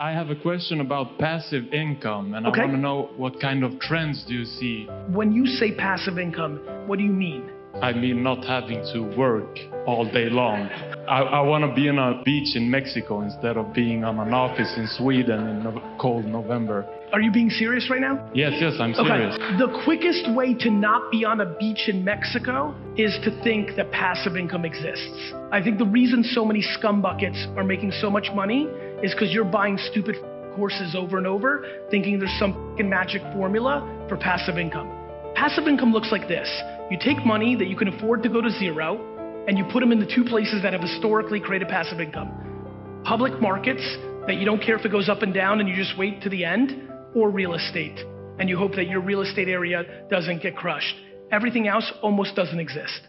I have a question about passive income, and Okay. I want to know what kind of trends do you see? When you say passive income, what do you mean? I mean, not having to work all day long. I, I want to be on a beach in Mexico instead of being on an office in Sweden in no- cold November. Are you being serious right now? Yes, yes, I'm serious. Okay. The quickest way to not be on a beach in Mexico is to think that passive income exists. I think the reason so many scumbuckets are making so much money is because you're buying stupid courses over and over, thinking there's some magic formula for passive income. Passive income looks like this you take money that you can afford to go to zero, and you put them in the two places that have historically created passive income public markets that you don't care if it goes up and down and you just wait to the end, or real estate and you hope that your real estate area doesn't get crushed. Everything else almost doesn't exist.